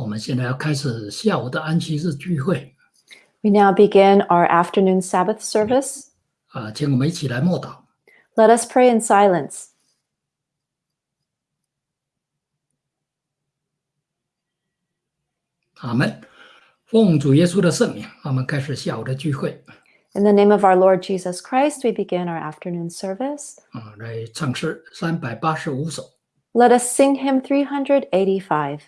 我们现在要开始下午的安息日聚会 We now begin our afternoon Sabbath service. 啊，请我们一起来默祷。 Let us pray in silence. 阿门。奉主耶稣的圣名，我们开始下午的聚会 In the name of our Lord Jesus Christ, we begin our afternoon service. 啊，来唱诗三百八十五首。 Let us sing hymn 385.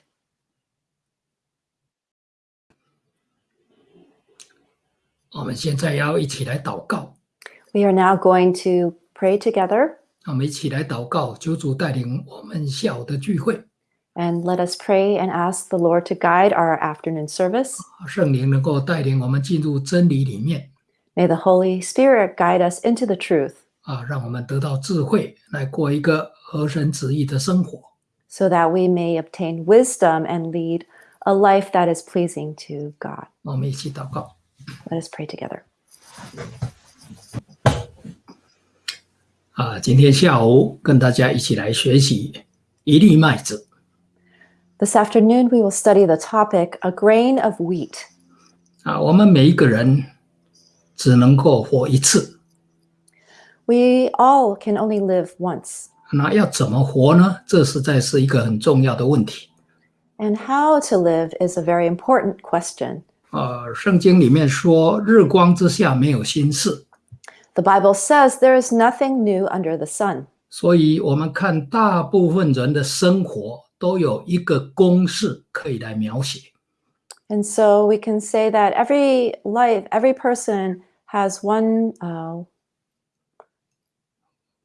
我们现在要一起来祷告， We are now going to pray together 我们一起来祷告，求主带领我们下午的聚会， and let us pray and ask the Lord to guide our afternoon service. 圣灵能够带领我们进入真理里面 May the Holy Spirit guide us into the truth 啊，让我们得到智慧，来过一个合神旨意的生活。 so that we may obtain wisdom and lead a life that is pleasing to God. 我们一起祷告。 Let us pray together. 啊，今天下午跟大家一起来学习一粒麦子。 This afternoon, we will study the topic A Grain of Wheat. 啊，我们每一个人只能够活一次， We all can only live once. 那要怎么活呢？这实在是一个很重要的问题。 And how to live is a very important question. 呃，圣经里面说，日光之下没有新事，The Bible says there is nothing new under the sun. 所以我们看大部分人的生活都有一个公式可以来描写。And so we can say that every life, every person has one, uh,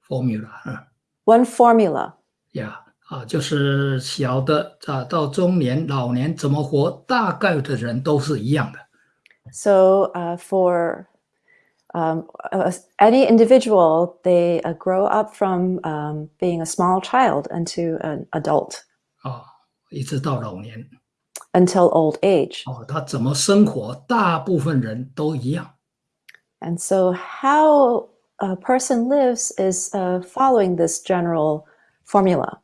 formula 啊 one formula. 呀啊，就是小的啊到中年、老年怎么活，大概的人都是一样的。So uh, for um, uh, any individual, they uh, grow up from um, being a small child into an adult 啊，一直到老年 until old age. 哦，他怎么生活，大部分人都一样。And so, how a person lives is uh, following this general formula.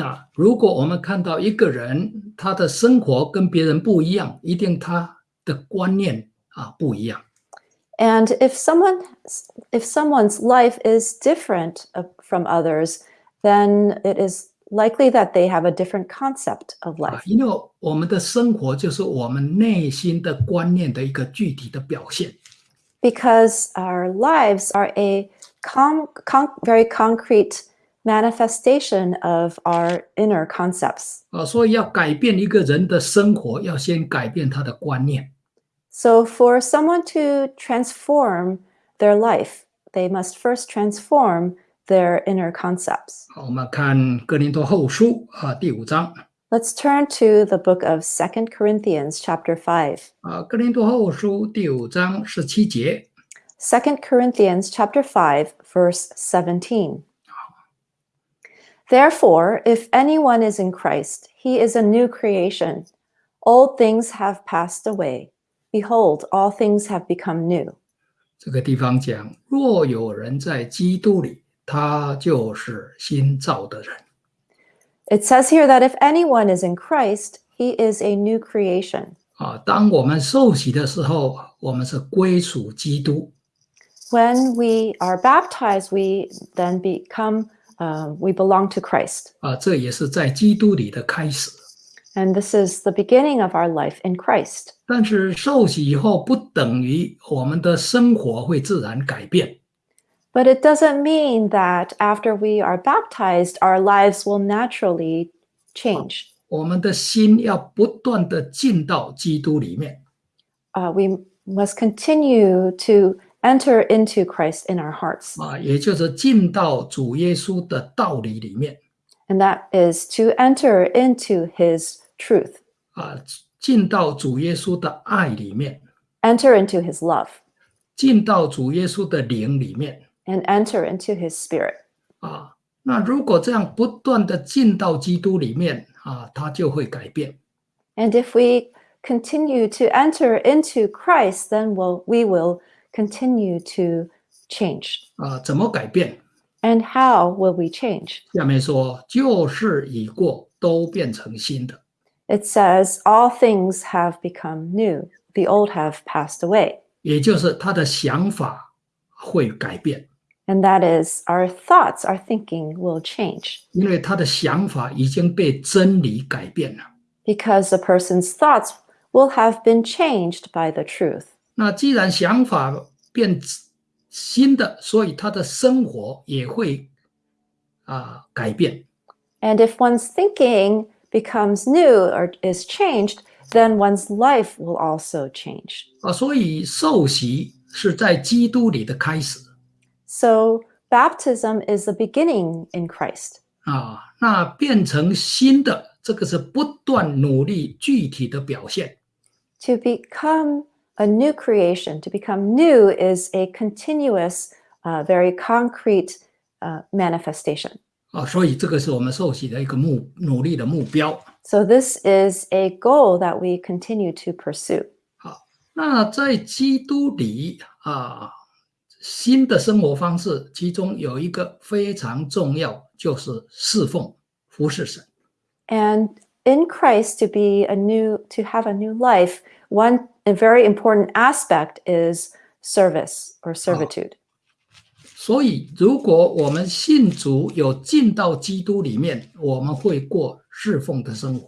那如果我们看到一个人他的生活跟别人不一样，一定他的观念啊不一样 And if someone, if someone's life is different uh, from others, then it is likely that they have a different concept of 啊 life.，因为我们的生活就是我们内心的观念的一个具体的表现 because our lives are a con- con- very concrete manifestation of our inner concepts. 啊，所以要改变一个人的生活，要先改变他的观念 So, for someone to transform their life, they must first transform their inner concepts. 好我们看哥林多后书啊第五章 Let's turn to the book of Second Corinthians, chapter 5. 啊，哥林多后书第五章十七节 Second Corinthians, chapter 5, verse 17. Therefore, if anyone is in Christ, he is a new creation. Old things have passed away. Behold, all things have become new. 这个地方讲，若有人在基督里，他就是新造的人。 It says here that if anyone is in Christ, he is a new creation. 啊，当我们受洗的时候，我们是归属基督 When we are baptized, we then become, uh, we belong to Christ. 啊，这也是在基督里的开始。 And this is the beginning of our life in Christ. 但是受洗以后，不等于我们的生活会自然改变 But it doesn't mean that after we are baptized, our lives will naturally change. 我们的心要不断的进到基督里面 Uh, we must continue to enter into Christ in our hearts. 啊，也就是进到主耶稣的道理里面 And that is to enter into his truth, 啊，进到主耶稣的爱里面， enter into his love, 进到主耶稣的灵里面 and enter into his spirit. 啊。那如果这样不断的进到基督里面啊，他就会改变 And if we continue to enter into Christ, then we'll, we will continue to change. 啊。怎么改变？ And how will we change? 下面说，旧事已过，都变成新的。 it says, All things have become new, the old have passed away. 也就是他的想法会改变， And that is, our thoughts, our thinking will change 因为他的想法已经被真理改变了。 because a person's thoughts will have been changed by the truth. 那既然想法变新的，所以他的生活也会啊、改变。 And if one's thinking becomes new or is changed, then one's life will also change. 啊，所以受洗是在基督里的开始 So baptism is the beginning in Christ. 啊，那变成新的，这个是不断努力具体的表现 To become a new creation, to become new is a continuous, uh, very concrete uh, manifestation. 啊，所以这个是我们受洗的一个目努力的目标。 So this is a goal that we continue to pursue. 那在基督里啊，新的生活方式，其中有一个非常重要，就是侍奉、服侍神。 And in Christ, to be a new, to have a new life, one a very important aspect is service or servitude. 所以，如果我们信主有进到基督里面，我们会过侍奉的生活。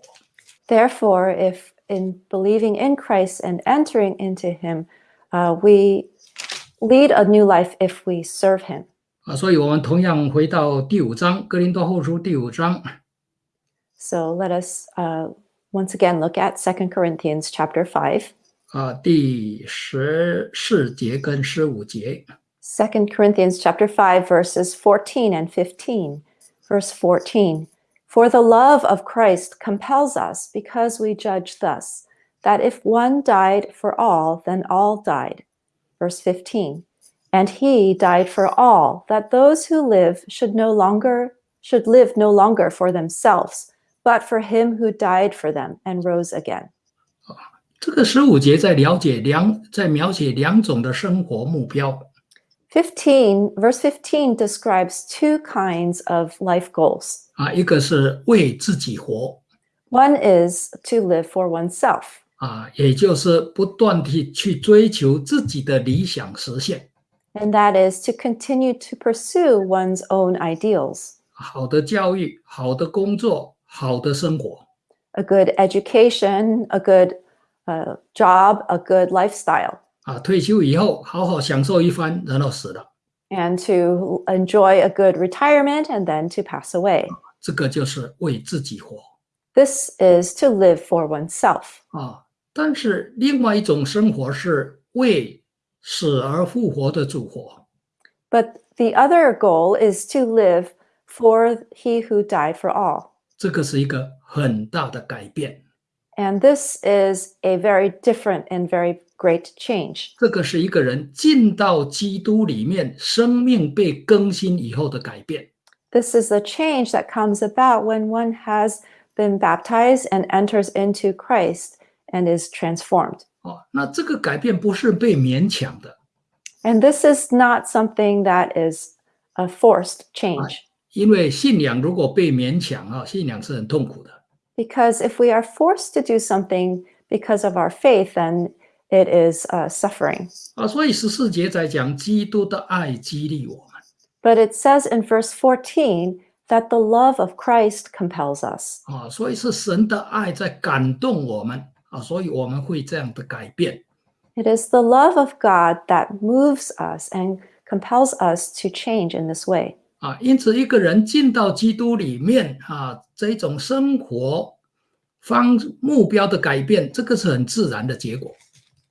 Therefore, if in believing in Christ and entering into Him, uh, we lead a new life if we serve Him. 啊，所以我们同样回到第五章《哥林多后书》第五章 So let us uh, once again look at 2 Corinthians chapter 5. 啊，第十四节跟十五节 2 Corinthians chapter 5 verses 14 and 15. Verse 14. For the love of Christ compels us because we judge thus that if one died for all then all died. Verse 15. And he died for all that those who live should no longer should live no longer for themselves but for him who died for them and rose again. 这个十五节在了解两，在描写两种的生活目标 15 verse 15 describes two kinds of life goals. 啊，一个是为自己活 One is to live for oneself, 啊，也就是不断地去追求自己的理想实现， and that is to continue to pursue one's own ideals, 好的教育、好的工作、好的生活 a good education, a good uh, job, a good lifestyle, 啊，退休以后好好享受一番，然后死了， and to enjoy a good retirement and then to pass away. 这个就是为自己活 This is to live for oneself. 啊。但是另外一种生活是为死而复活的主活 But the other goal is to live for he who died for all. 这个是一个很大的改变， And this is a very different and very great change. 这个是一个人进到基督里面，生命被更新以后的改变。 This is a change that comes about when one has been baptized and enters into Christ and is transformed. 哦，那这个改变不是被勉强的， And this is not something that is a forced change. 因为信仰如果被勉强啊，信仰是很痛苦的。 Because if we are forced to do something because of our faith, then it is uh, suffering. 啊，所以十四节在讲基督的爱激励我们 But it says in verse 14 that the love of Christ compels us. 啊，所以是神的爱在感动我们啊，所以我们会这样的改变 It is the love of God that moves us and compels us to change in this way. 啊。因此，一个人进到基督里面啊，这种生活方目标的改变，这个是很自然的结果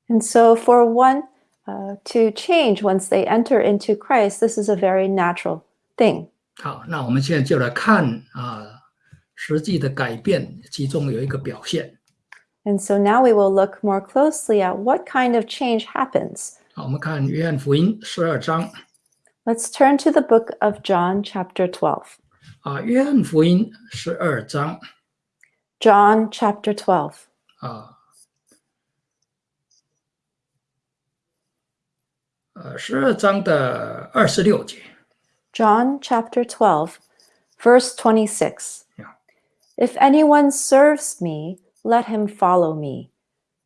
And so, for one uh, to change once they enter into Christ, this is a very natural thing. 好，那我们现在就来看啊，实际的改变，其中有一个表现。And so now we will look more closely at what kind of change happens. 好，我们看约翰福音十二章 Let's turn to the book of John, chapter 12. 啊，约翰福音十二章 John, chapter 12. 啊，呃，十二章的二十六节 John, chapter 12, verse 26. Yeah. If anyone serves me, let him follow me.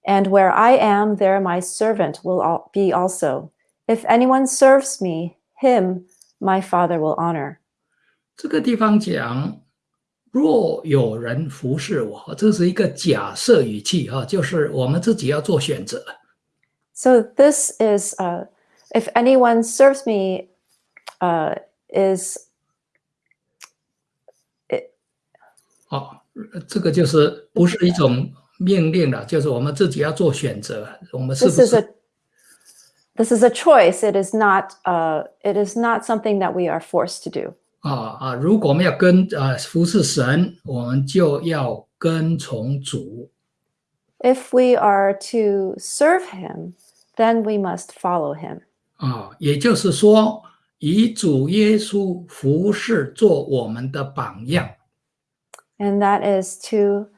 And where I am, there my servant will al- be also. If anyone serves me, him my Father will honor. 这个地方讲，若有人服侍我，这是一个假设语气啊，就是我们自己要做选择。 So this is, uh, if anyone serves me, uh, is 哦，这个就是不是一种命令了，就是我们自己要做选择。我们是 this 不 is a 是 this is a choice. It is not uh, it is not something that we are forced to do. 啊啊？如果我们要跟啊服侍神，我们就要跟从主 If we are to serve Him, then we must follow Him. 啊，也就是说，以主耶稣服侍做我们的榜样 And that is to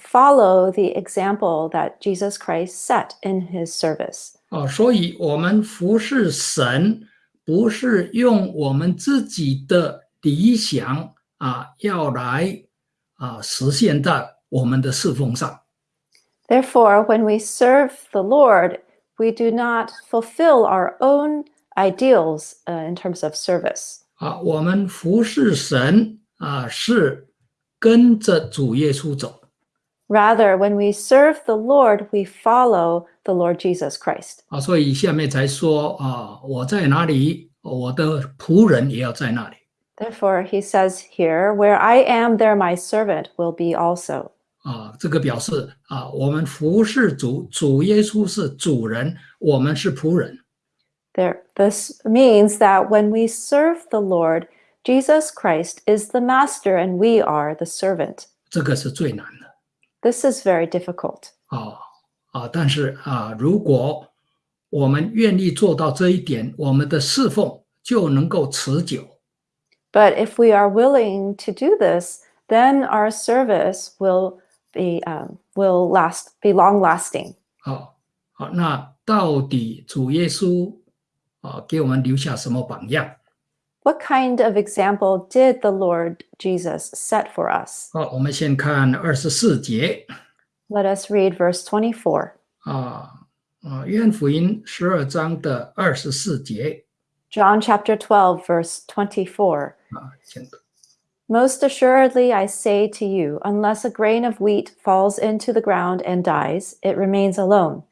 follow the example that Jesus Christ set in His service. 啊。所以，我们服侍神不是用我们自己的理想啊，要来啊实现在我们的侍奉上。 Therefore, when we serve the Lord, we do not fulfill our own ideals uh, in terms of service. 啊，我们服侍神啊，是跟着主耶稣走 Rather, when we serve the Lord, we follow the Lord Jesus Christ. 啊，所以下面才说啊，我在哪里，我的仆人也要在那里 Therefore, he says here, Where I am, there my servant will be also. 啊。这个表示啊，我们服侍主，主耶稣是主人，我们是仆人 There, this means that when we serve the Lord, Jesus Christ is the master and we are the servant. 这个是最难的 This is very difficult. 啊啊。但是啊，如果我们愿意做到这一点，我们的侍奉就能够持久 But if we are willing to do this, then our service will be um, will last be long lasting. 啊。好，那到底主耶稣啊给我们留下什么榜样？ What kind of example did the Lord Jesus set for us? 好，我们先看二十四节 Let us read verse 24. 啊啊，约翰福音十二章的二十四节 John chapter 12, verse 24. 啊，请读 Most assuredly, I say to you, unless a grain of wheat falls into the ground and dies, it remains alone.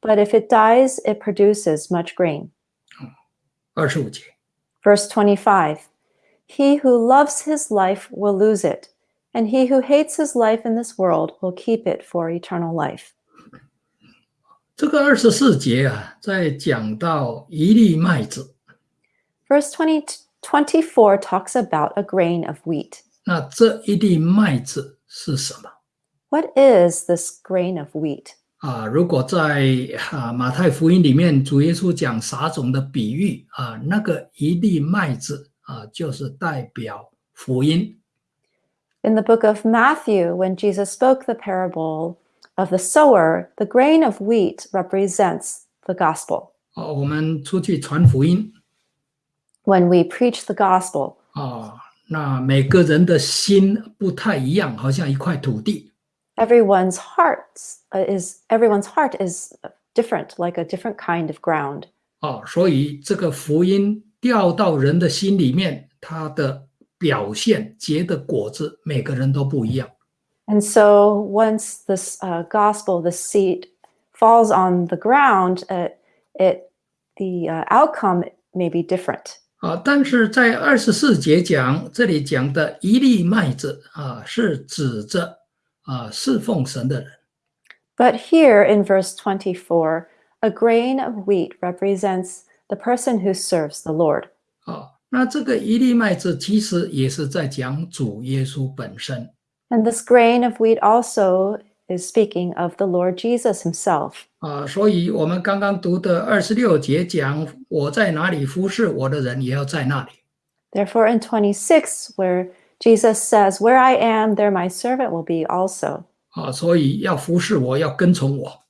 But if it dies, it produces much grain. 二十五节 Verse 25 He who loves his life will lose it, and he who hates his life in this world will keep it for eternal life. 这个二十四节啊，在讲到一粒麦子， Verse 20, 24 talks about a grain of wheat. 那这一粒麦子是什么？ What is this grain of wheat? 啊，如果在啊马太福音里面，主耶稣讲撒种的比喻啊，那个一粒麦子啊，就是代表福音 In the book of Matthew, when Jesus spoke the parable of the sower, the grain of wheat represents the gospel. 啊。我们出去传福音 When we preach the gospel, 啊，那每个人的心不太一样，好像一块土地 everyone's hearts uh, is everyone's heart is different, like a different kind of ground. 啊，所以这个福音掉到人的心里面，它的表现结的果子，每个人都不一样 And so once this uh, gospel, the seed falls on the ground, uh, it the uh, outcome may be different. 啊。但是在二十四节讲，这里讲的一粒麦子啊，是指着 啊侍奉神的人 But here in verse 24, a grain of wheat represents the person who serves the Lord. 啊。那这个一粒麦子其实也是在讲主耶稣本身 And this grain of wheat also is speaking of the Lord Jesus himself. 啊。所以我们刚刚读的二十六节讲，我在哪里服侍我的人，也要在那里。 Therefore, in 26, where Jesus says, Where I am, there my servant will be also. 啊，所以要服侍我，要跟从我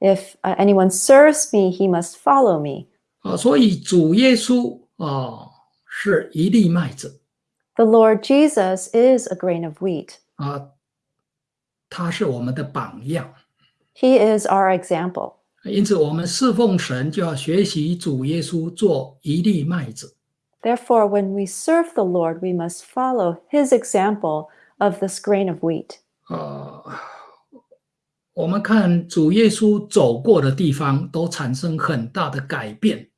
If uh, anyone serves me, he must follow me. 啊。所以主耶稣啊是一粒麦子 The Lord Jesus is a grain of wheat. 啊， 他是我们的榜样。 He is our example. 因此，我们侍奉神就要学习主耶稣做一粒麦子。 Therefore, when we serve the Lord, we must follow his example of this grain of wheat. 呃，我们看主耶稣走过的地方，都产生很大的改变。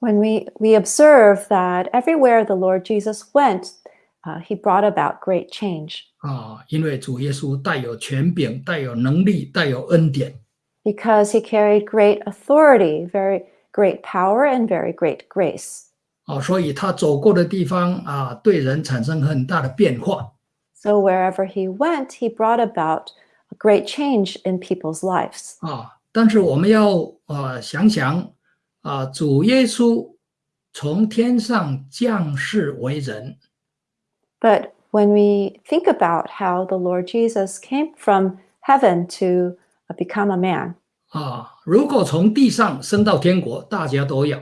When we, we observe that everywhere the Lord Jesus went, uh, he brought about great change 啊，因为主耶稣带有权柄，带有能力，带有恩典 because he carried great authority, very great power, and very great grace. 啊，所以他走过的地方啊，对人产生很大的变化 So wherever he went, he brought about a great change in people's lives. 啊。但是我们要啊想想啊，主耶稣从天上降世为人 But when we think about how the Lord Jesus came from heaven to uh, become a man, 啊，如果从地上升到天国，大家都要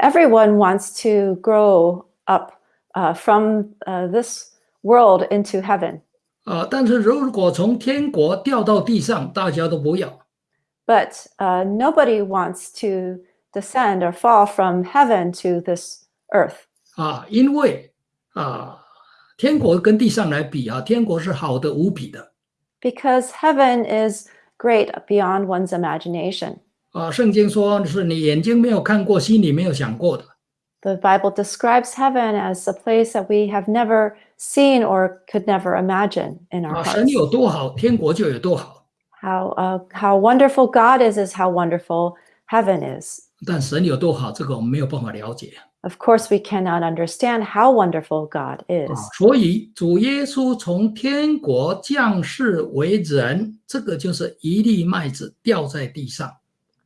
everyone wants to grow up uh, from uh, this world into heaven. 啊，但是如果从天国掉到地上，大家都不要 But uh, nobody wants to descend or fall from heaven to this earth 啊，因为啊，天国跟地上来比啊，天国是好的无比的 because heaven is great beyond one's imagination. 啊。圣经说是你眼睛没有看过，心里没有想过的 The Bible describes heaven as a place that we have never seen or could never imagine in our 啊。hearts. 神有多好，天国就有多好。How uh, how wonderful God is is how wonderful heaven is. 但神有多好，这个我们没有办法了解 Of course, we cannot understand how wonderful God 啊 is.。所以主耶稣从天国降世为人，这个就是一粒麦子掉在地上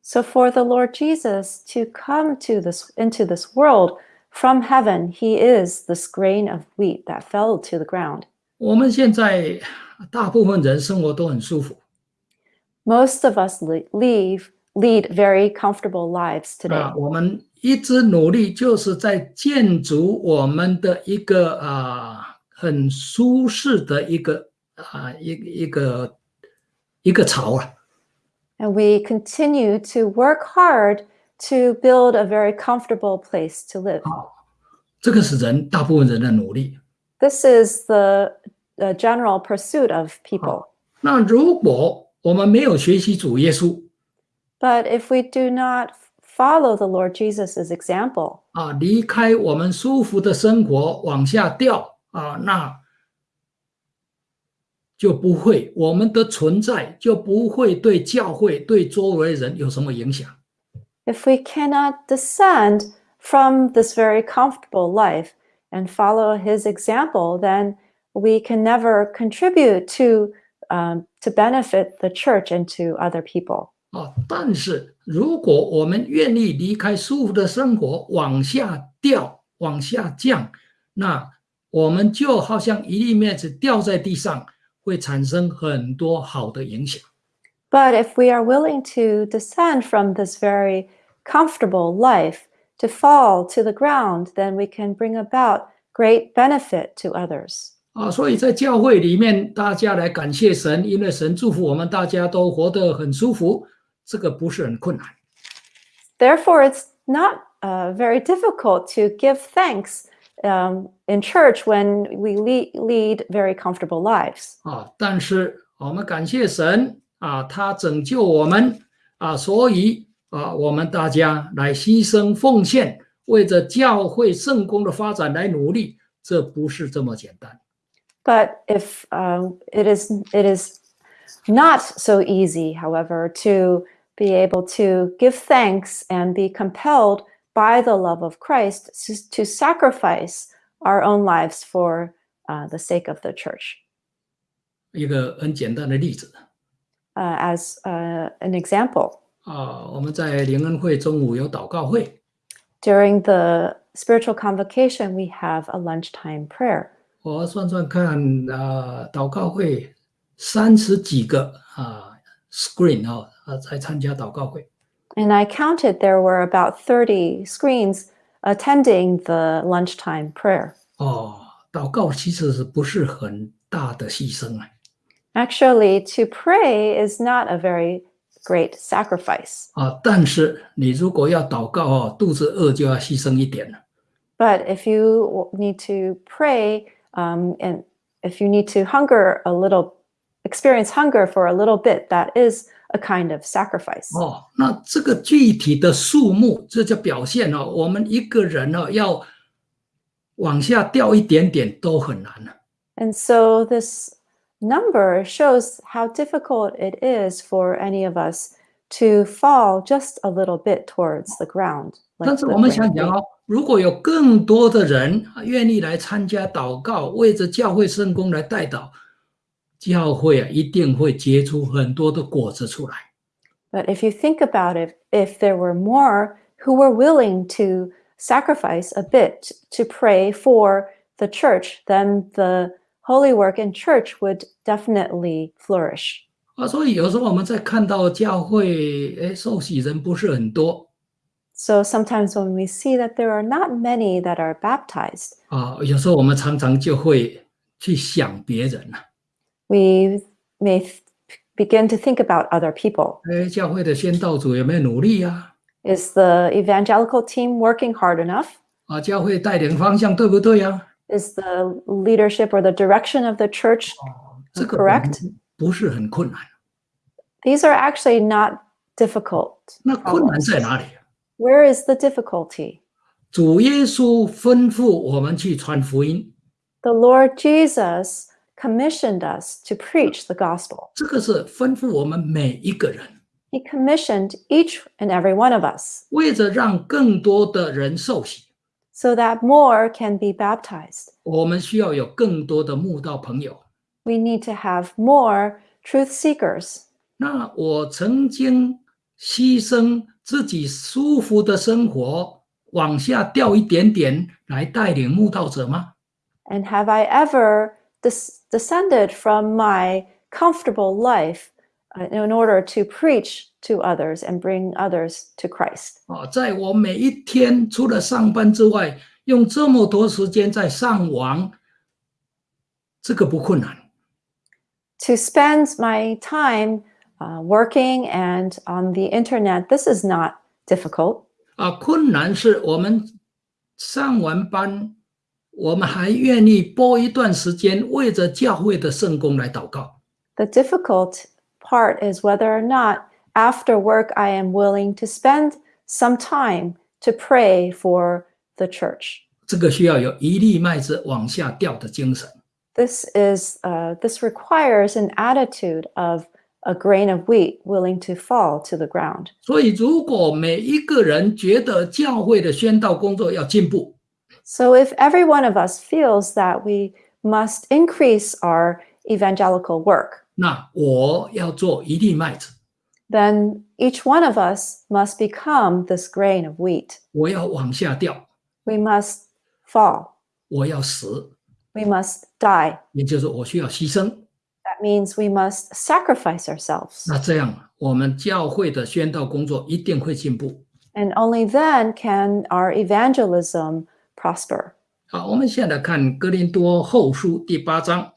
So for the Lord Jesus to come to this into this world from heaven, he is this grain of wheat that fell to the ground. 我们现在大部分人生活都很舒服 Most of us le- leave lead very comfortable lives today. 啊，我们一直努力就是在建筑我们的一个啊很舒适的一个啊一一个一个巢啊 And we continue to work hard to build a very comfortable place to live. 这个是人大部分人的努力。 This is the, the general pursuit of people. 那如果我们没有学习主耶稣 But if we do not follow the Lord Jesus' example, 啊，离开我们舒服的生活往下掉啊，那 就不会我们的存在就不会对教会对周围人有什么影响 if we cannot descend from this very comfortable life and follow his example, then we can never contribute to um, to benefit the church and to other people. 啊。但是如果我们愿意离开舒服的生活往下掉往下降，那我们就好像一粒麦子掉在地上，会产生很多好的影响。 But if we are willing to descend from this very comfortable life to fall to the ground, then we can bring about great benefit to others. 啊，所以在教会里面，大家来感谢神，因为神祝福我们，大家都活得很舒服，这个不是很困难 Therefore, it's not uh, very difficult to give thanks um, in church when we lead, lead very comfortable lives. 啊。但是我们感谢神啊，他拯救我们啊，所以啊，我们大家来牺牲奉献，为着教会圣公的发展来努力，这不是这么简单 But if um, it is, it is not so easy, however, to be able to give thanks and be compelled by the love of Christ to, to sacrifice our own lives for uh, the sake of the church. 一个很简单的例子 Uh, as uh, an example, 啊，我们在灵恩会中午有祷告会。 during the spiritual convocation, we have a lunchtime prayer. 我算算看，啊，祷告会三十几个啊 screen 啊啊在参加祷告会 And I counted there were about 30 screens attending the lunchtime prayer. 哦，祷告其实是不是很大的牺牲啊？ Actually, to pray is not a very great sacrifice. 啊，但是你如果要祷告哦，肚子饿就要牺牲一点了。 But if you w- need to pray, um, and if you need to hunger a little, experience hunger for a little bit, that is a kind of sacrifice. 哦，那这个具体的数目，这就表现哦，我们一个人哦要往下掉一点点都很难了。 And so this number shows how difficult it is for any of us to fall just a little bit towards the ground. like 但是 the 我们 grain 想 of 想 wheat. 哦，如果有更多的人啊愿意来参加祷告，为着教会圣工来代祷， 教会啊一定会结出很多的果子出来。 But if you think about it, if there were more who were willing to sacrifice a bit to pray for the church, then the holy work in church would definitely flourish. 啊，所以有时候我们在看到教会，哎，受洗人不是很多 So sometimes when we see that there are not many that are baptized, 啊，有时候我们常常就会去想别人了。 we may th- begin to think about other people. 哎，教会的宣道组有没有努力呀、 Is the evangelical team working hard enough? 啊？教会带领方向对不对呀、 Is the leadership or the direction of the church 这个 correct? 不是很困难。 These are actually not difficult. 那困难在哪里？ Where is the difficulty? 主耶稣吩咐我们去传福音， The Lord Jesus commissioned us to preach the gospel. 这个是吩咐我们每一个人， He commissioned each and every one of us 为着让更多的人受洗， so that more can be baptized. 我们需要有更多的慕道朋友。 We need to have more truth seekers. 那我曾经牺牲自己舒服的生活，往下掉一点点来带领慕道者吗？ And have I ever des- descended from my comfortable life uh, in order to preach to others and bring others to Christ? 啊，在我每一天除了上班之外，用这么多时间在上网，这个不困难。 To spend my time uh, working and on the internet, this is not difficult. 啊，困难是我们上完班， 我们还愿意拨一段时间为着教会的圣工来祷告。The difficult part is whether or not after work I am willing to spend some time to pray for the church. 这个需要有一粒麦子往下掉的精神。This is uh, this requires an attitude of a grain of wheat willing to fall to the ground. 所以，如果每一个人觉得教会的宣道工作要进步，So if every one of us feels that we must increase our evangelical work, 那我要做一粒麦子， then each one of us must become this grain of wheat. 我要往下掉， We must fall. 我要死， We must die. 也就是我需要牺牲。 That means we must sacrifice ourselves. 那这样，我们教会的宣道工作一定会进步。 And only then can our evangelism prosper. 好，我们现在看哥林多后书第八章。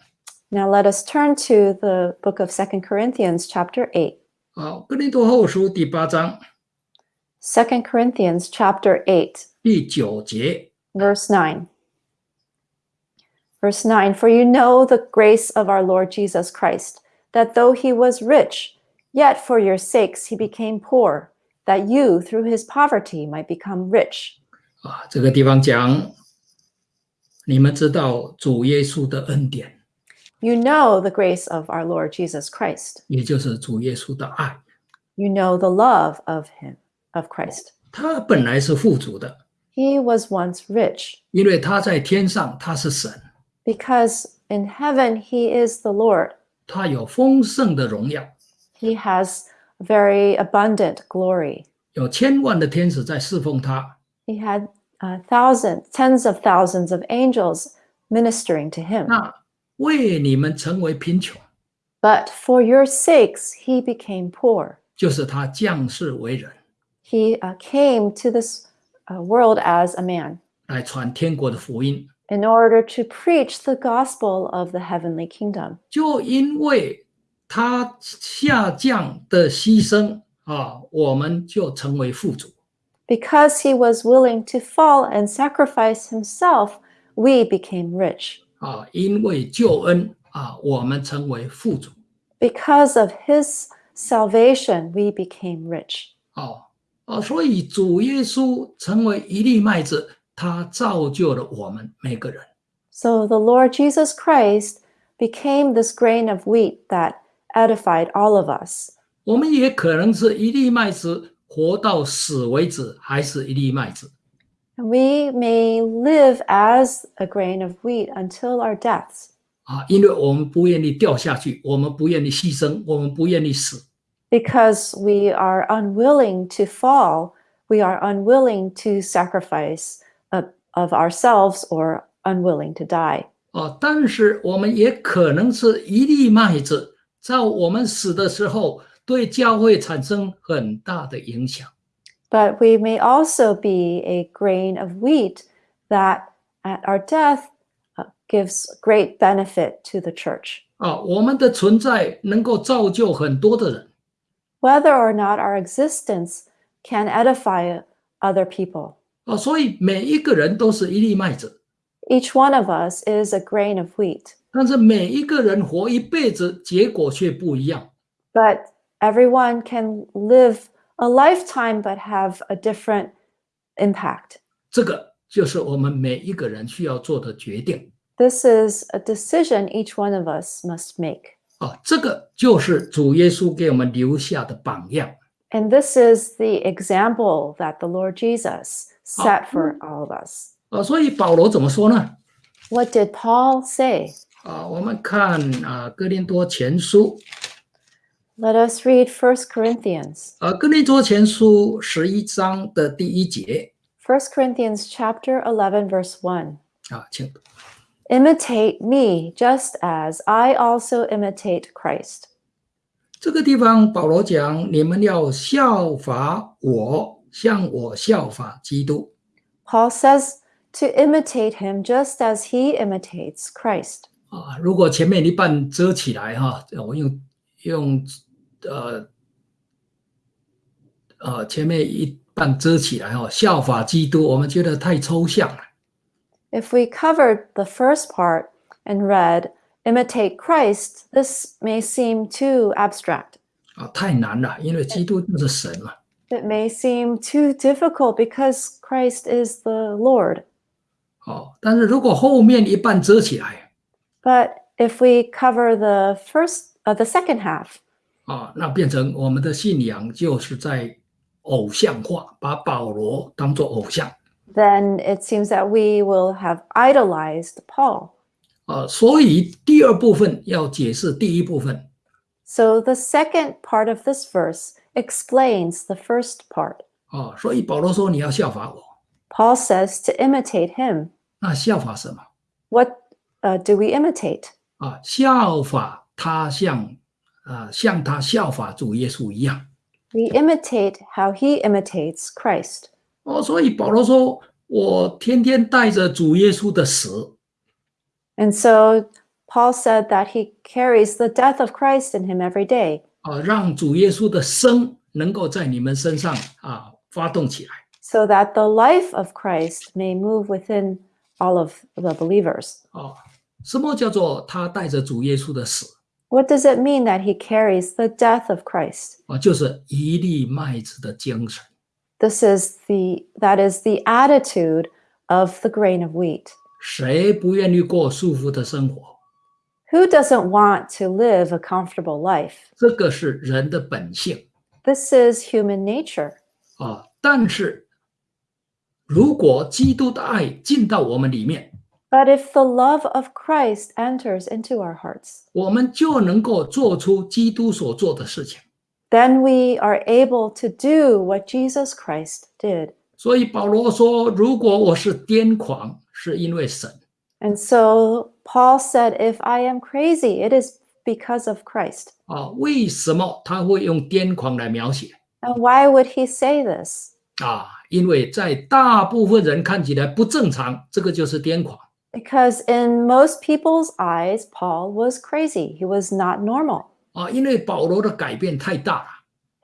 Now let us turn to the book of Second Corinthians chapter 8. 好，哥林多后书第八章 Second Corinthians chapter 8, 第九节。 verse 9. Verse 9 For you know the grace of our Lord Jesus Christ, that though he was rich, yet for your sakes he became poor, that you through his poverty might become rich. 啊，这个地方讲，你们知道主耶稣的恩典， You know the grace of our Lord Jesus Christ. 也就是主耶稣的爱。 You know the love of him, of Christ. 他本来是富足的， He was once rich 因为他在天上，他是神， because in heaven he is the Lord. 他有丰盛的荣耀， He has very abundant glory. 有千万的天使在侍奉他。 He had uh, thousands, tens of thousands of angels ministering to him. 那为你们成为贫穷， But for your sakes, he became poor. 就是他降世为人， He uh, came to this uh, world as a man 来传天国的福音。 in order to preach the gospel of the heavenly kingdom. 就因为 他下降的牺牲啊，我们就成为富足。 Because he was willing to fall and sacrifice himself, we became rich. 啊，因为救恩啊，我们成为富足。 Because of his salvation, we became rich. 哦哦，所以主耶稣成为一粒麦子，他造就了我们每个人。 So the Lord Jesus Christ became this grain of wheat that edified all of us. 我们也可能是一粒麦子， 活到死为止，还是一粒麦子。We may live as a grain of wheat until our deaths, 啊，因为我们不愿意掉下去，我们不愿意牺牲，我们不愿意死。because we are unwilling to fall, we are unwilling to sacrifice of, of ourselves or unwilling to die. 哦，但是我们也可能是一粒麦子，在我们死的时候，对教会产生很大的影响。 But we may also be a grain of wheat that at our death uh, gives great benefit to the church. 啊，我们的存在能够造就很多的人。 Whether or not our existence can edify other people. 哦，所以每一个人都是一粒麦子， Each one of us is a grain of wheat, 但是每一个人活一辈子，结果却不一样。 but everyone can live a lifetime but have a different impact. 这个就是我们每一个人需要做的决定。 This is a decision each one of us must make. 啊，这个就是主耶稣给我们留下的榜样。 And this is the example that the Lord Jesus set for all of us. 啊，所以保罗怎么说呢？ What did Paul say? 啊，我们看啊，哥林多前书 Let us read 1 Corinthians. 啊，哥林多前书十一章的第一节 1 Corinthians chapter 11 verse 1. 啊，请 Imitate me just as I also imitate Christ. 这个地方保罗讲，你们要效法我，像我效法基督。 Paul says to imitate him just as he imitates Christ. 啊，如果前面一半遮起来哈，我用用 呃呃前面一半遮起来哈，效法基督，我们觉得太抽象了。 If we covered the first part and read imitate Christ, this may seem too abstract. 啊，太难了，因为基督就是神嘛。 It may seem too difficult because Christ is the Lord. 哦，但是如果后面一半遮起来 But if we cover the first, uh, the second half, 啊，那变成我们的信仰就是在偶像化，把保罗当做偶像 then it seems that we will have idolized Paul. 啊，所以第二部分要解释第一部分 So the second part of this verse explains the first part. 啊，所以保罗说你要效法我， Paul says to imitate him. 那效法什么 What uh, do we imitate? 啊？效法他像 啊，像他效法主耶稣一样 We imitate how he imitates Christ. 哦，所以保罗说我天天带着主耶稣的死 And so Paul said that he carries the death of Christ in him every day 啊，让主耶稣的生能够在你们身上啊发动起来。 so that the life of Christ may move within all of the believers. 哦，什么叫做他带着主耶稣的死？ What does it mean that he carries the death of Christ? 啊，就是一粒麦子的精神。 This is the that is the attitude of the grain of wheat. 谁不愿意过舒服的生活？ Who doesn't want to live a comfortable life? 这个是人的本性 This is human nature. 啊。但是，如果基督的爱进到我们里面， But if the love of Christ enters into our hearts, 我们就能够做出基督所做的事情。 then we are able to do what Jesus Christ did. 所以保罗说：“如果我是癫狂，是因为神； And so Paul said, If I am crazy, it is because of Christ. 啊，为什么他会用癫狂来描写 And why would he say this? 啊？因为在大部分人看起来不正常，这个就是癫狂。 Because in most people's eyes, Paul was crazy. He was not normal. 啊，因为保罗的改变太大了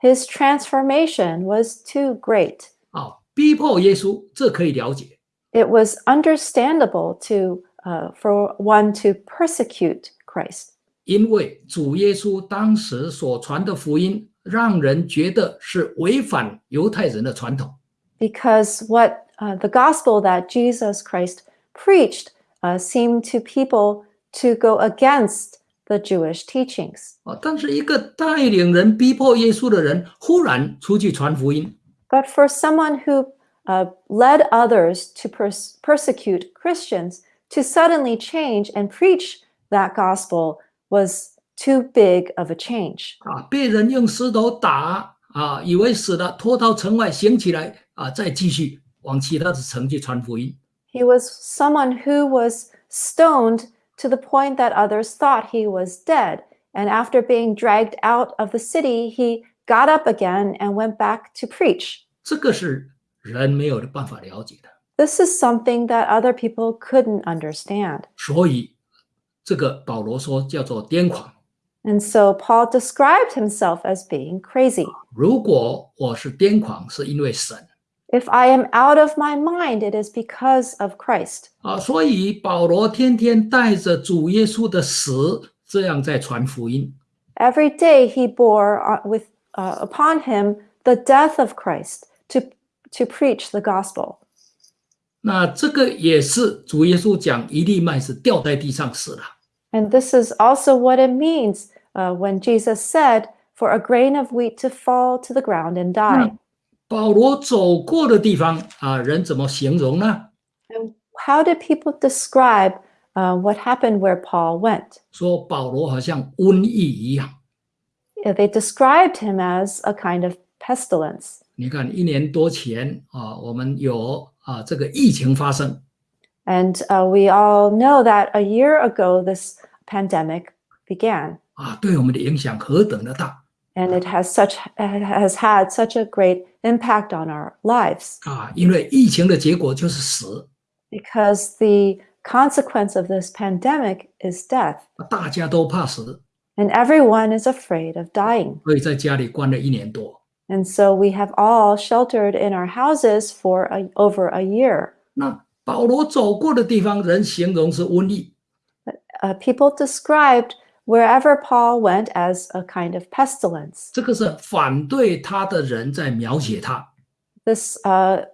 His transformation was too great. 啊，逼迫耶稣，这可以了解 It was understandable to uh, for one to persecute Christ 因为主耶稣当时所传的福音，让人觉得是违反犹太人的传统 because what uh, the gospel that Jesus Christ preached uh, seemed to people to go against the Jewish teachings. 啊。但是一个带领人逼迫耶稣的人，忽然出去传福音， But for someone who uh, led others to pers- persecute Christians to suddenly change and preach that gospel was too big of a change. 啊，被人用石头打啊，以为死了，拖到城外醒起来啊，再继续往其他的城去传福音 He was someone who was stoned to the point that others thought he was dead. And after being dragged out of the city, he got up again and went back to preach. 这个是人没有的办法了解的。 This is something that other people couldn't understand. 所以这个保罗说叫做癫狂。 And so Paul described himself as being crazy. 如果我是癫狂，是因为神 If I am out of my mind, it is because of Christ. 啊，所以保罗天天带着主耶稣的死，这样在传福音 Every day he bore uh, with uh, upon him the death of Christ to to preach the gospel. 那这个也是主耶稣讲一粒麦子掉在地上死了 And this is also what it means uh, when Jesus said, "For a grain of wheat to fall to the ground and die." 保罗走过的地方啊，人怎么形容呢 how did people describe uh, what happened where Paul went? 说保罗好像瘟疫一样。Yeah, They described him as a kind of pestilence. 你看，一年多前啊，我们有啊这个疫情发生 And uh, we all know that a year ago this pandemic began, 啊，对我们的影响何等的大 and it has such it has had such a great impact on our lives 啊！因为疫情的结果就是死， because the consequence of this pandemic is death, 大家都怕死， and everyone is afraid of dying. 所以在家里关了一年多。 And so we have all sheltered in our houses for a, over a year. 那保罗走过的地方，人形容是瘟疫 Uh, people described wherever Paul went as a kind of pestilence. 这个是反对他的人在描写他 This uh,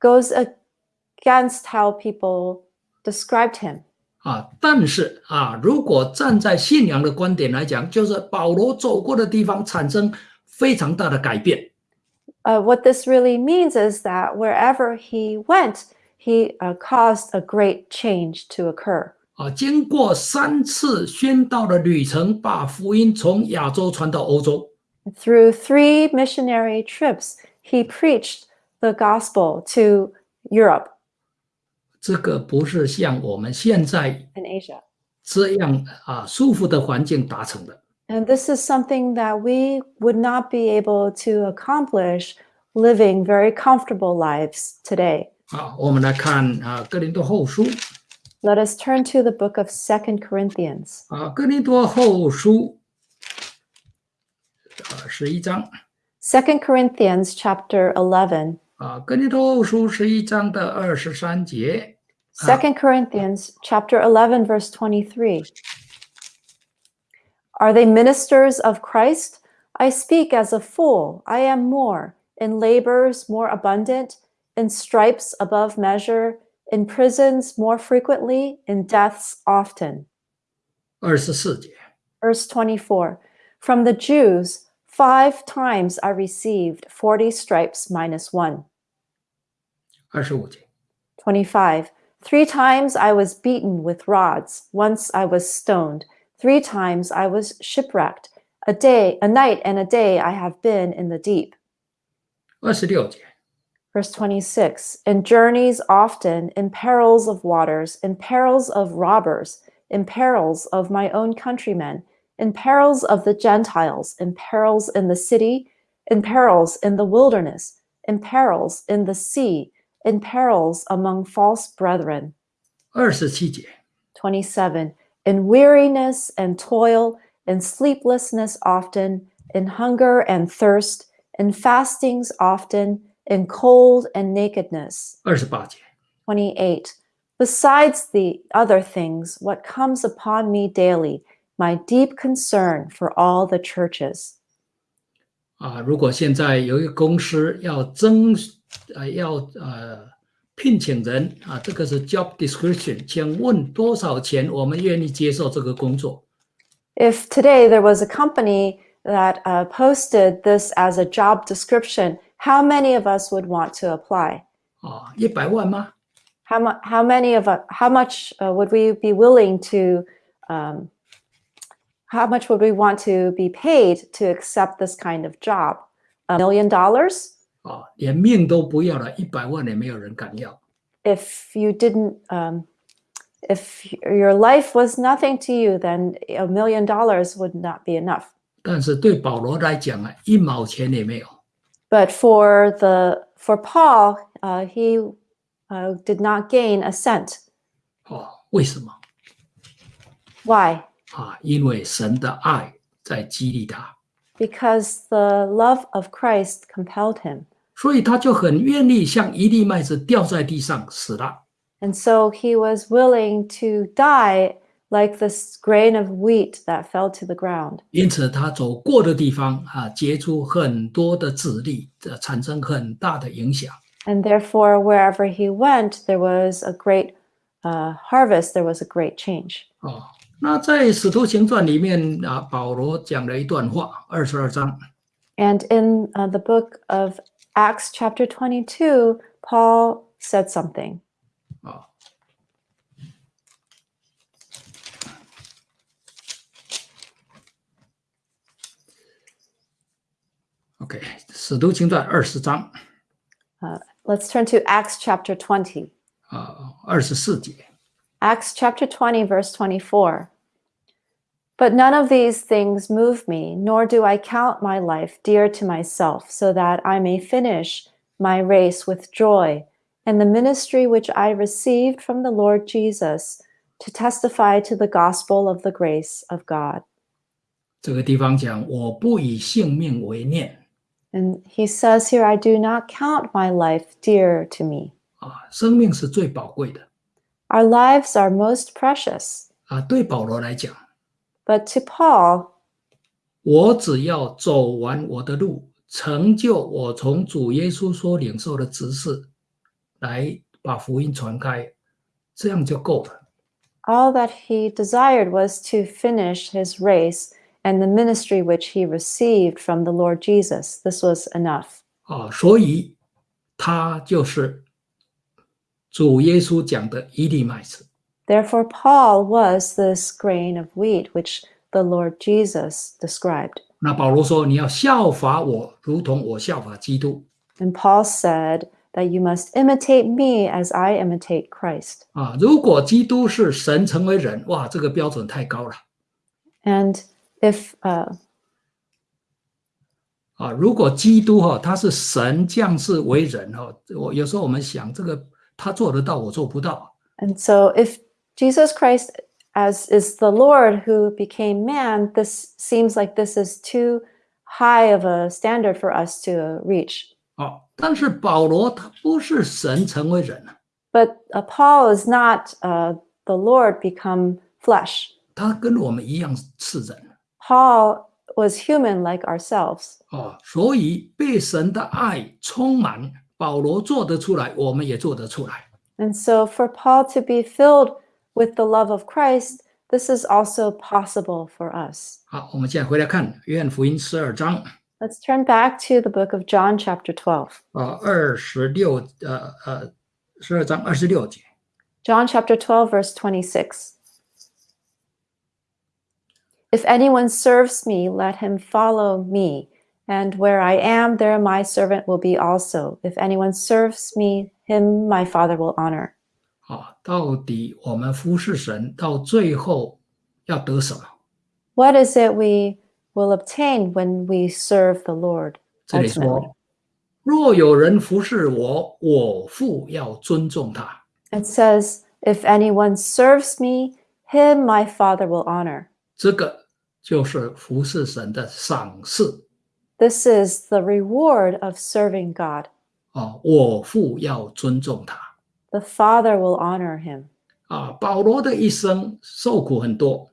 goes against how people described him. 啊。但是啊，如果站在信仰的观点来讲，就是保罗走过的地方产生非常大的改变 Uh, what this really means is that wherever he went, he uh, caused a great change to occur. 啊。经过三次宣道的旅程，把福音从亚洲传到欧洲。Through three missionary trips, he preached the gospel to Europe 这个不是像我们现在 and Asia. 这样啊舒服的环境达成的 And this is something that we would not be able to accomplish living very comfortable lives today. 好。我们来看啊《哥林多后书》Let us turn to the book of Second Corinthians. 啊，《哥林多后书》啊十一章 Second Corinthians chapter 11. 啊，《哥林多后书》十一章的二十三节 Second Corinthians chapter 11 verse 23. Are they ministers of Christ? I speak as a fool. I am more in labors more abundant, in stripes above measure, in prisons more frequently, in deaths often. 二十四节 Verse 24 From the Jews, five times I received 40 stripes minus one. 二十五节 25. Three times I was beaten with rods. Once I was stoned. Three times I was shipwrecked. A day, a night, and a day I have been in the deep. 二十六节 Verse 26 In journeys often, in perils of waters, in perils of robbers, in perils of my own countrymen, in perils of the Gentiles, in perils in the city, in perils in the wilderness, in perils in the sea, in perils among false brethren. 二十七节 27 In weariness and toil, in sleeplessness often, in hunger and thirst, in fastings often, in cold and nakedness. 二十八节， 28. Besides the other things, what comes upon me daily, my deep concern for all the churches. 啊，如果现在有一个公司要征，呃，要呃聘请人啊，这个是 job description，请问多少钱我们愿意接受这个工作？ If today there was a company that uh, posted this as a job description, how many of us would want to apply? 啊，一百万吗？ How, mu- how many of us, how much uh, would we be willing to, um, how much would we want to be paid to accept this kind of job? A million dollars? 啊，连命都不要了，一百万也没有人敢要。 If you didn't, um, if your life was nothing to you, then a million dollars would not be enough. 但是对保罗来讲啊，一毛钱也没有。 But for the for Paul, uh, he uh, did not gain a cent. 哦，为什么？ Why? 啊，因为神的爱在激励他， Because the love of Christ compelled him, 所以他就很愿意像一粒麦子掉在地上死了。 and so he was willing to die like this grain of wheat that fell to the ground. 因此，他走过的地方啊，结出很多的籽粒，呃产生很大的影响。 And therefore, wherever he went, there was a great uh, harvest. There was a great change. 哦，那在《使徒行传》里面啊，保罗讲了一段话，二十二章 And in uh, the book of Acts, chapter 22, Paul said something. 啊。 OK，《使徒行传》二十章 Let's turn to Acts chapter 20. 啊，二十四节 Acts chapter 20, verse 24. But none of these things move me, nor do I count my life dear to myself, so that I may finish my race with joy and the ministry which I received from the Lord Jesus to testify to the gospel of the grace of God. 这个地方讲，我不以性命为念 And he says here, I do not count my life dear to me. 啊，生命是最宝贵的 Our lives are most precious. 啊。对保罗来讲， But to Paul, 我只要走完我的路，成就我从主耶稣所领受的指示，来把福音传开，这样就够了。 all that he desired was to finish his race and the ministry which he received from the Lord Jesus. This was enough. 啊，所以他就是主耶稣讲的一粒麦子 Therefore, Paul was this grain of wheat which the Lord Jesus described. 那保罗说：“你要效法我，如同我效法基督。 And Paul said that you must imitate me as I imitate Christ. 啊，如果基督是神成为人，哇，这个标准太高了 And if uh, 啊！如果基督哈、他是神降世为人哈、我有时候我们想这个他做得到，我做不到。 And so, if Jesus Christ, as is the Lord who became man, this seems like this is too high of a standard for us to reach. 哦，但是保罗他不是神成为人啊， But uh, Paul is not uh, the Lord become flesh. 他跟我们一样是人 Paul was human like ourselves. 哦，所以被神的爱充满，保罗做得出来，我们也做得出来。 And so, for Paul to be filled with the love of Christ, this is also possible for us. 好，我们现在回来看约翰福音十二章 Let's turn back to the book of John, chapter 12. 啊，二十六呃呃，十二章二十六节。 John chapter 12, verse 26. If anyone serves me, let him follow me. And where I am, there my servant will be also. If anyone serves me, him my Father will honor. 啊，到底我们服侍神到最后要得什么？ What is it we will obtain when we serve the Lord? 这里 ultimately? 说，若有人服侍我，我父要尊重他。 It says, If anyone serves me, him my Father will honor. 这个 就是服侍神的赏赐 This is the reward of serving God. 啊！我父要尊重他 The Father will honor him. 啊！保罗的一生受苦很多，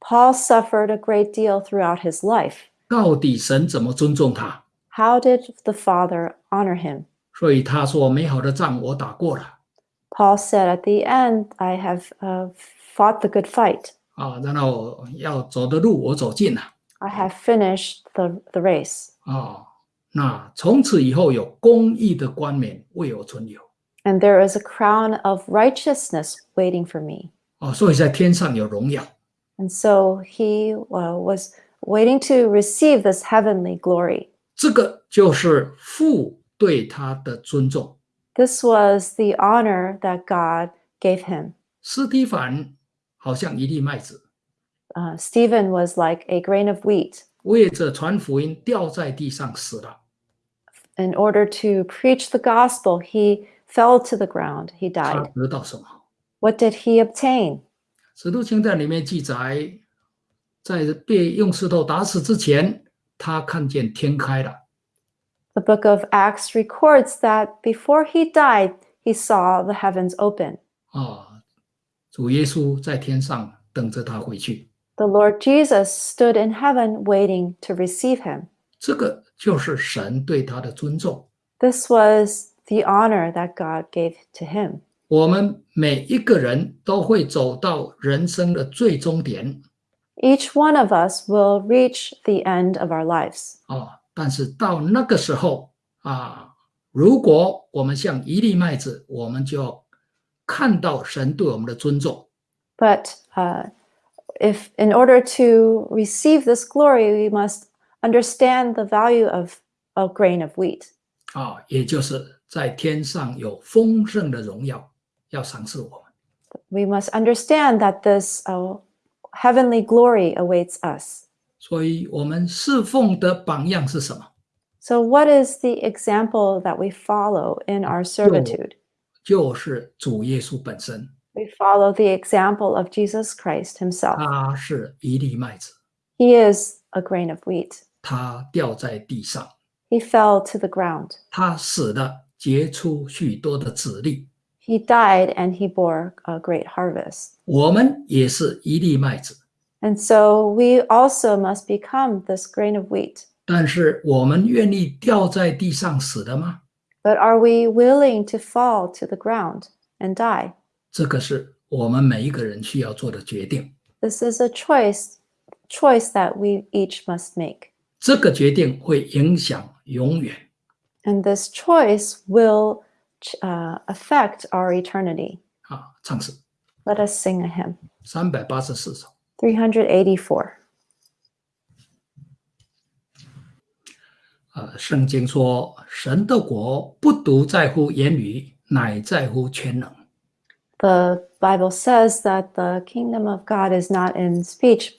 Paul suffered a great deal throughout his life. 到底神怎么尊重他？ How did the Father honor him? 所以他说：“美好的仗我打过了 Paul said, At the end, I have uh, fought the good fight. 啊，然后要走的路我走尽了 I have finished the, the race. 啊。那从此以后有公义的冠冕为我存留 And there is a crown of righteousness waiting for me. 啊，所以在天上有荣耀 And so he uh, was waiting to receive this heavenly glory. 这个就是父对他的尊重。This was the honor that God gave him. 斯蒂凡 好像一粒麦子， Uh, Stephen was like a grain of wheat. 为着传福音掉在地上死了。 In order to preach the gospel, he fell to the ground. He 他 died. 得到什么？ What did he obtain? 使徒行传里面记载，在被用石头打死之前，他看见天开了。 The book of Acts records that before he died, he saw the heavens open. 啊， 主耶稣在天上等着他回去。The Lord Jesus stood in heaven waiting to receive him. 这个就是神对他的尊重。This was the honor that God gave to him. 我们每一个人都会走到人生的最终点 Each one of us will reach the end of our lives. 啊，但是到那个时候啊，如果我们像一粒麦子，我们就要 看到神对我们的尊重。 But uh, if, in order to receive this glory, we must understand the value of a grain of wheat. 啊，也就是在天上有丰盛的荣耀要赏赐我们。 We must understand that this uh, heavenly glory awaits us. 所以，我们侍奉的榜样是什么？ So, what is the example that we follow in our servitude? 就是主耶稣本身， We follow the example of Jesus Christ himself. 他是一粒麦子， He is a grain of wheat. 他掉在地上， He fell to the ground. 他死了，结出许多的子粒。 He died and he bore a great harvest. 我们也是一粒麦子， And so we also must become this grain of wheat. 但是我们愿意掉在地上死的吗？ But are we willing to fall to the ground and die? 这个是我们每一个人需要做的决定。 This is a choice choice that we each must make. 这个决定会影响永远。 And this choice will ch- uh, affect our eternity. 啊，唱诗 Let us sing a hymn. 三百八十四首。 384. 呃，圣经说，神的国不独在乎言语，乃在乎全能。 The Bible says that the kingdom of God is not in speech,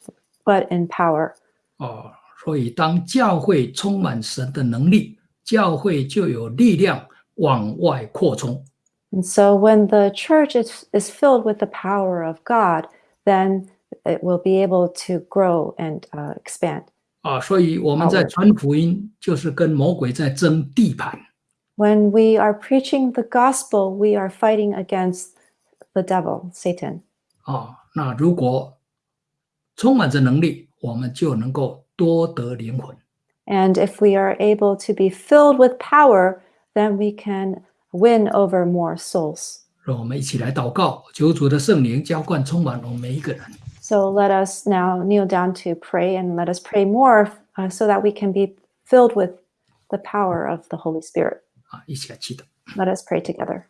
but in power. 哦，所以当教会充满神的能力，教会就有力量往外扩充。 And so when the church is, is filled with the power of God, then it will be able to grow and uh, expand. 啊，所以我们在传福音，就是跟魔鬼在争地盘。When we are preaching the gospel, we are fighting against the devil, Satan. 啊，那如果充满着能力，我们就能够多得灵魂。And if we are able to be filled with power, then we can win over more souls. 让我们一起来祷告，求主的圣灵浇灌充满我们每一个人。So let us now kneel down to pray and let us pray more uh, so that we can be filled with the power of the Holy Spirit. Let us pray together.